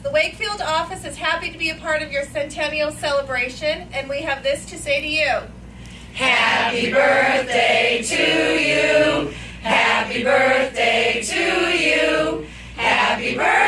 The Wakefield office is happy to be a part of your centennial celebration, and we have this to say to you. Happy birthday to you. Happy birthday to you. Happy birthday.